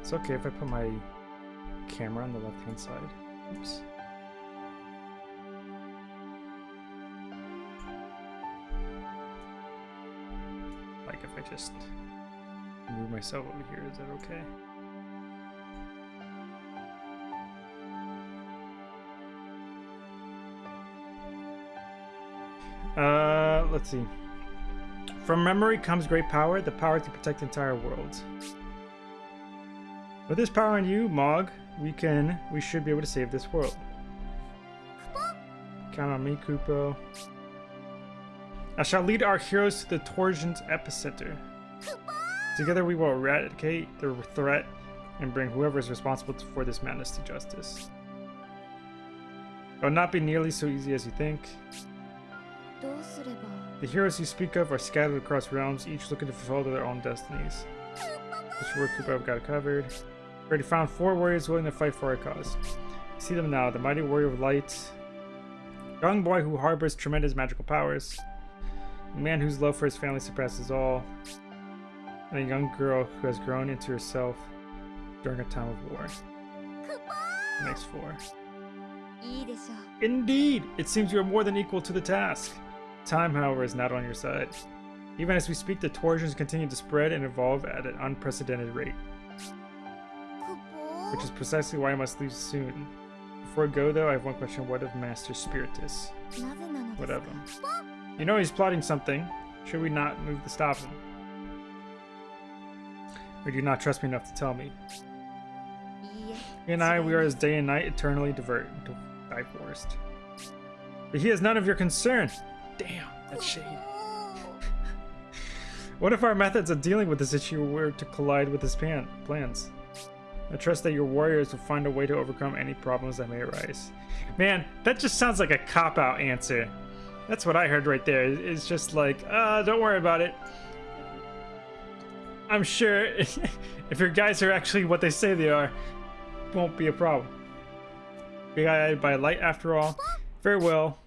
It's okay if I put my camera on the left hand side. Oops. Like if I just move myself over here, is that okay? Uh, let's see. From memory comes great power, the power to protect the entire worlds. With this power in you, Mog, we can, we should be able to save this world. Count on me, Kupo. I shall lead our heroes to the Torsion's epicenter. Together we will eradicate the threat and bring whoever is responsible for this madness to justice. It will not be nearly so easy as you think. The heroes you speak of are scattered across realms, each looking to fulfill their own destinies. This work Kupo have got covered. Already found four warriors willing to fight for our cause. See them now, the mighty warrior of light, young boy who harbors tremendous magical powers, a man whose love for his family surpasses all, and a young girl who has grown into herself during a time of war. Next four. Indeed! It seems you are more than equal to the task. Time, however, is not on your side. Even as we speak, the torsions continue to spread and evolve at an unprecedented rate. Which is precisely why I must leave soon. Before I go, though, I have one question. What of Master Spiritus? Whatever. You know he's plotting something. Should we not move to stop him? Or do you not trust me enough to tell me? He and I, we are as day and night eternally divert, divorced. But he has none of your concern. Damn, that's shade. what if our methods of dealing with this issue were to collide with his plan plans? I trust that your warriors will find a way to overcome any problems that may arise. Man, that just sounds like a cop-out answer. That's what I heard right there. It's just like, uh, don't worry about it. I'm sure if your guys are actually what they say they are, won't be a problem. Got by light after all. Very well.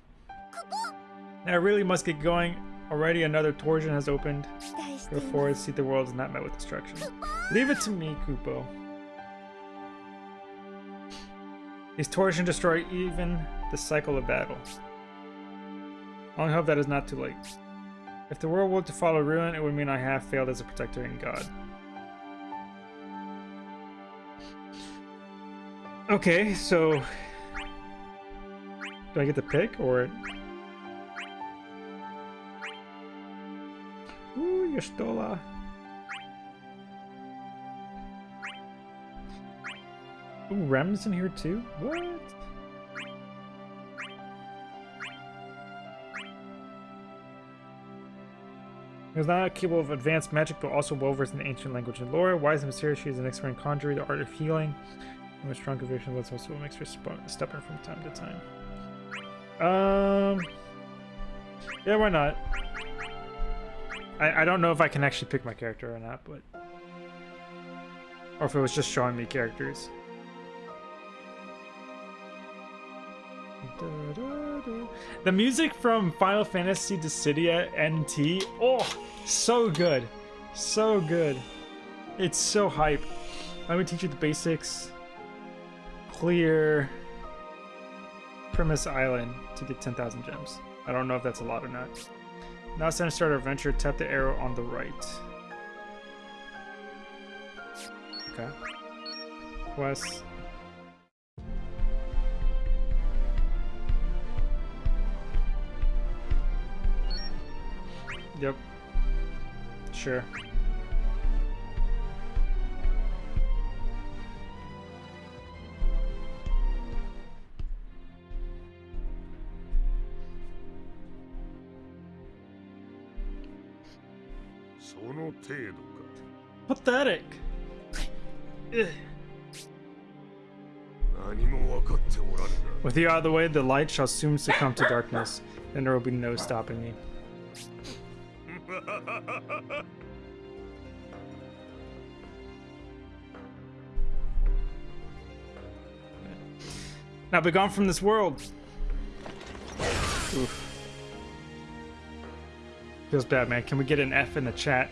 Now I really must get going. Already another torsion has opened. Go forward, see the world is not met with destruction. Leave it to me, Kupo. These torsion destroy even the cycle of battle. I only hope that is not too late. If the world were to follow ruin, it would mean I have failed as a protector and God. Okay, so... Do I get to pick, or... Ooh, Y'shtola. Ooh, Rem's in here too? What? He was not capable of advanced magic, but also well versed in ancient language and lore. Wise and mysterious, she is an expert in conjuring, the art of healing. And with strong conviction, but also makes her stubborn from time to time. Um, yeah, why not? I, I don't know if I can actually pick my character or not, but... Or if it was just showing me characters. The music from Final Fantasy Dissidia NT, oh, so good. So good. It's so hype. Let me teach you the basics. Clear Primus Island to get 10,000 gems. I don't know if that's a lot or not. Now it's time to start our adventure. Tap the arrow on the right. Okay. Quest. Yep. Sure. Pathetic. With you out of the way, the light shall soon succumb to darkness, and there will be no stopping me. Now be gone from this world. Oof. Feels bad, man. Can we get an F in the chat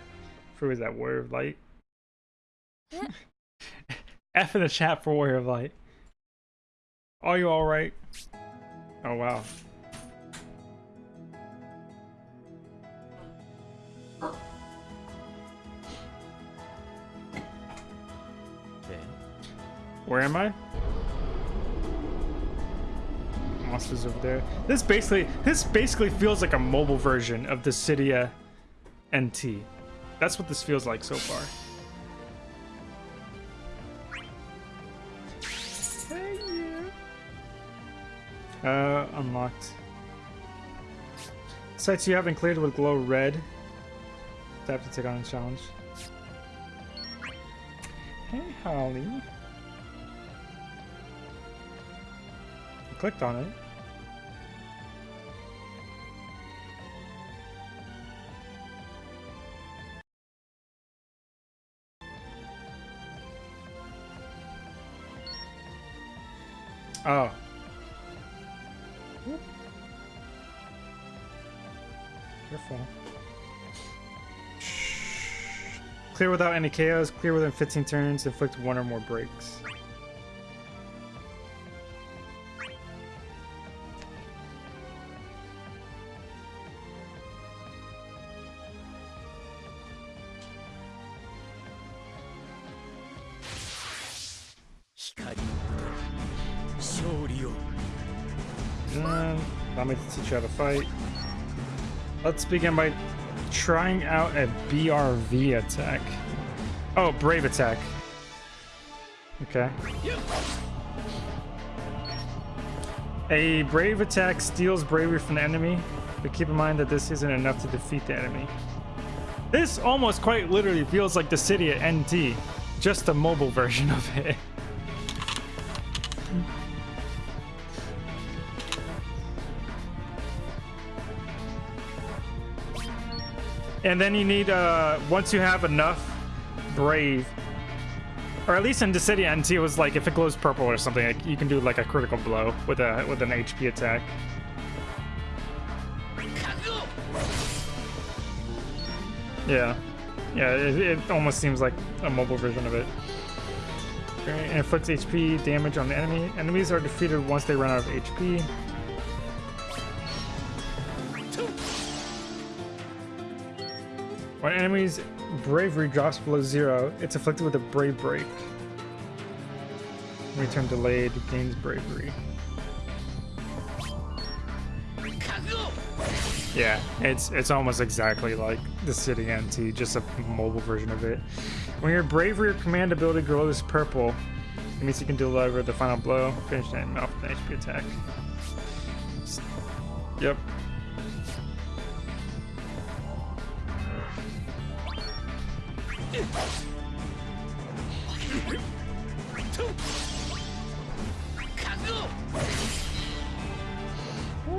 for is that Warrior of Light? F in the chat for Warrior of Light. Are you alright? Oh wow. Where am I? Monsters over there. This basically this basically feels like a mobile version of the Dissidia NT. That's what this feels like so far. Uh, unlocked. Sites you haven't cleared will glow red. Tap to take on a challenge. Hey, Holly. Clicked on it. Oh. Careful. Clear without any chaos, clear within 15 turns, inflict one or more breaks. Teach you how to fight. Let's begin by trying out a BRV attack. Oh, Brave attack. Okay. A Brave attack steals bravery from the enemy, but keep in mind that this isn't enough to defeat the enemy. This almost quite literally feels like the Dissidia NT, just a mobile version of it. And then you need, uh, once you have enough Brave, or at least in Dissidia NT, was like if it glows purple or something, like, you can do like a critical blow with a with an HP attack. Yeah, yeah, it, it almost seems like a mobile version of it. Okay, inflicts HP damage on the enemy. Enemies are defeated once they run out of HP. When enemy's bravery drops below zero, it's afflicted with a brave break. Return delayed gains bravery. Yeah, it's it's almost exactly like the Dissidia NT, just a mobile version of it. When your bravery or command ability glows purple, it means you can deliver the final blow, finish that an HP attack. Yep, Oh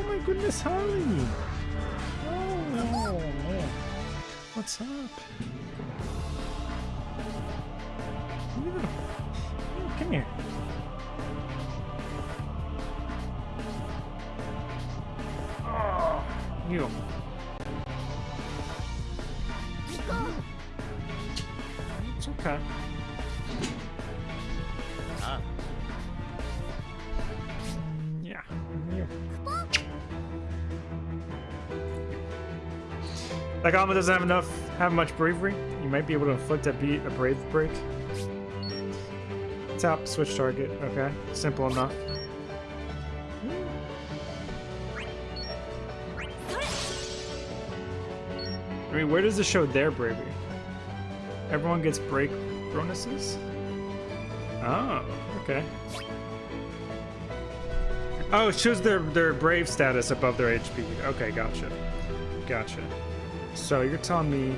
my goodness, Harley! Oh no, What's up? Come here. Oh, you. Okay. Ah. Yeah. Alma doesn't have enough, have much bravery. You might be able to inflict a beat a brave break. Tap, switch target. Okay, simple enough. I mean, where does it show their bravery? Everyone gets break bonuses? Oh, okay. Oh, it shows their, their brave status above their HP. Okay, gotcha. Gotcha. So you're telling me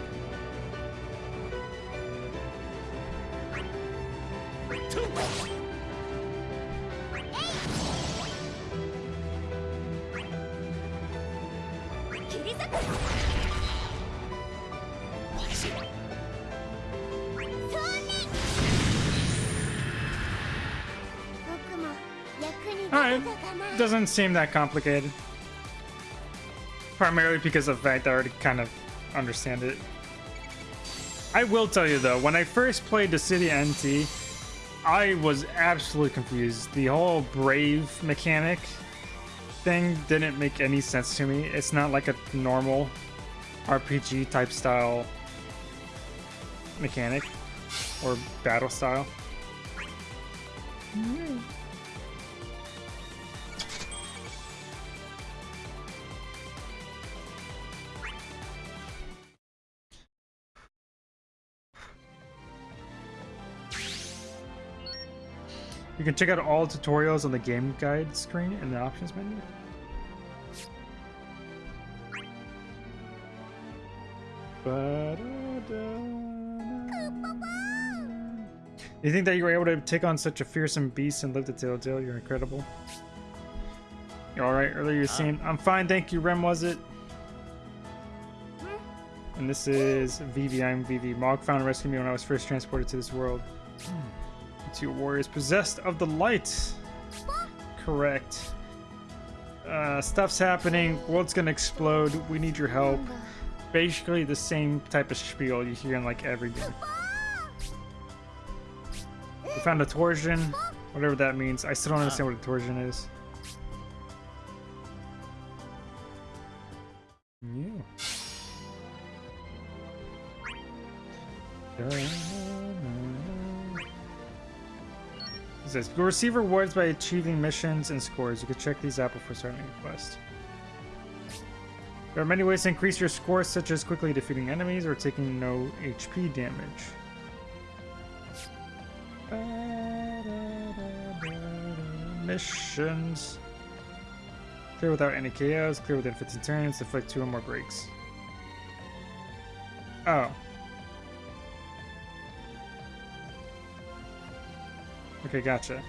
doesn't seem that complicated. Primarily because of the fact I already kind of understand it. I will tell you though, when I first played the Dissidia NT, I was absolutely confused. The whole brave mechanic thing didn't make any sense to me. It's not like a normal RPG type style mechanic or battle style. Mm. You can check out all tutorials on the game guide screen in the options menu. You think that you were able to take on such a fearsome beast and live to tell tale? You're incredible. You alright? Earlier you uh. seen. I'm fine, thank you. Rem, was it? Hmm? And this is Vivi. I'm Vivi. Mog found and rescued me when I was first transported to this world. Two warriors possessed of the light. Correct. Uh, stuff's happening. World's gonna explode. We need your help basically the same type of spiel you hear in like every game. We found a torsion, whatever that means. I still don't understand what a torsion is. Says, you'll receive rewards by achieving missions and scores. You can check these out before starting a quest. There are many ways to increase your score, such as quickly defeating enemies or taking no HP damage. Missions. Clear without any KOs, clear within 15 turns, deflect two or more breaks. Oh. Okay, gotcha.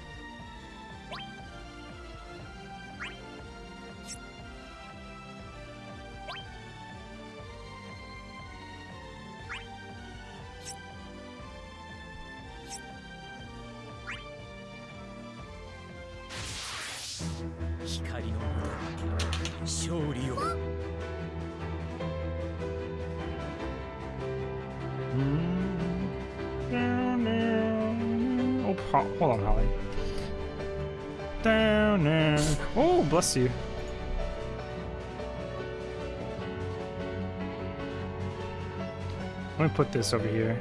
Oh, bless you. Let me put this over here.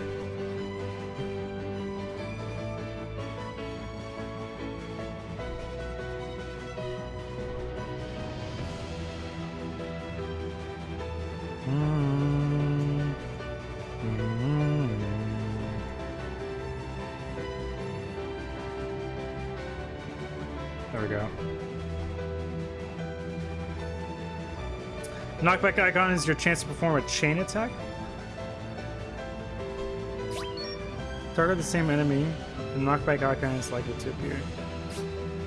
Knockback icon is your chance to perform a chain attack. Target the same enemy. The knockback icon is likely to appear.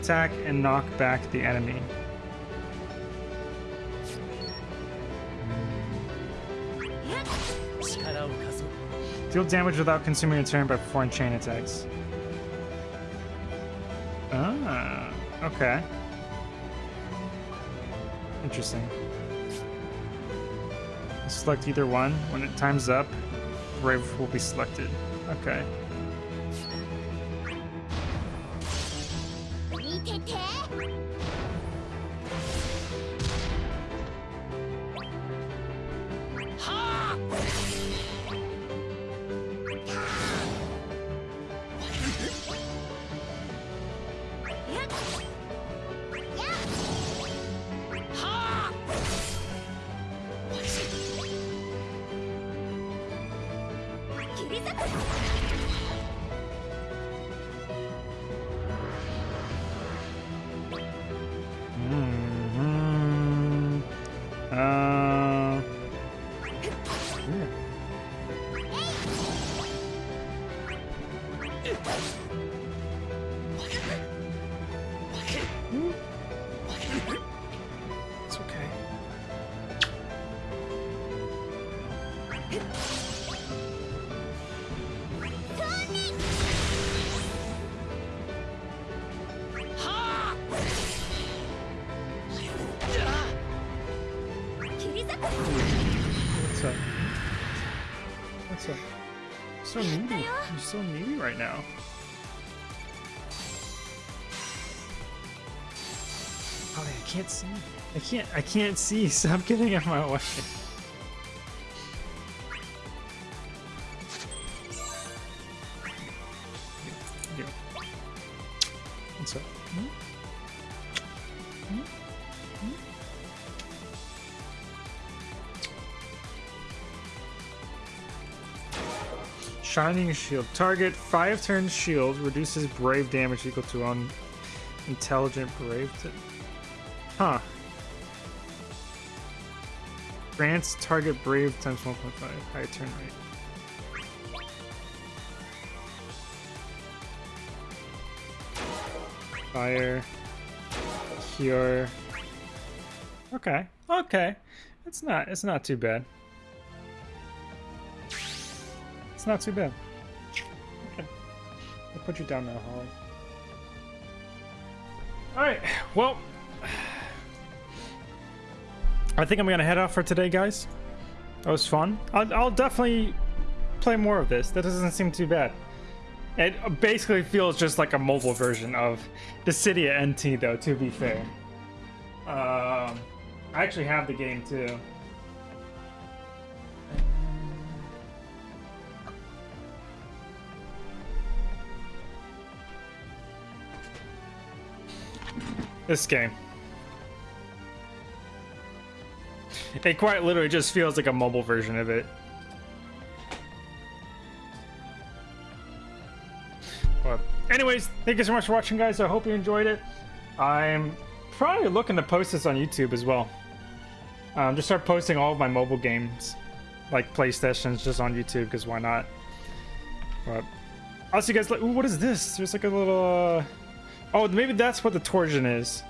Attack and knock back the enemy. Deal damage without consuming a turn by performing chain attacks. Ah, okay. Interesting. Select either one. When it time's up, Brave will be selected. Okay. up? What's up? So needy. You're so needy right now. Oh, I can't see. I can't. I can't see. Stop getting in my way. Shining Shield. Target 5 turn shield reduces brave damage equal to un intelligent brave. Huh. Grants target brave times 1.5. High turn rate. Fire. Cure. Okay. Okay. It's not it's not too bad. It's not too bad. Okay. I'll put you down now, Holly. Alright, well I think I'm gonna head off for today, guys. That was fun. I'll, I'll definitely play more of this. That doesn't seem too bad. It basically feels just like a mobile version of the City of NT, though, to be fair. Um, I actually have the game, too. This game. It quite literally just feels like a mobile version of it. But anyways, thank you so much for watching, guys. I hope you enjoyed it. I'm probably looking to post this on YouTube as well. Um, just start posting all of my mobile games, like PlayStations, just on YouTube, because why not? But I'll see you guys. Ooh, what is this? There's like a little. Uh... Oh, maybe that's what the torsion is.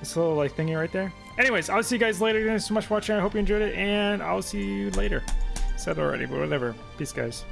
This little like thingy right there. Anyways, I'll see you guys later. Thanks so much for watching. I hope you enjoyed it, and I'll see you later. Said already, but whatever. Peace, guys.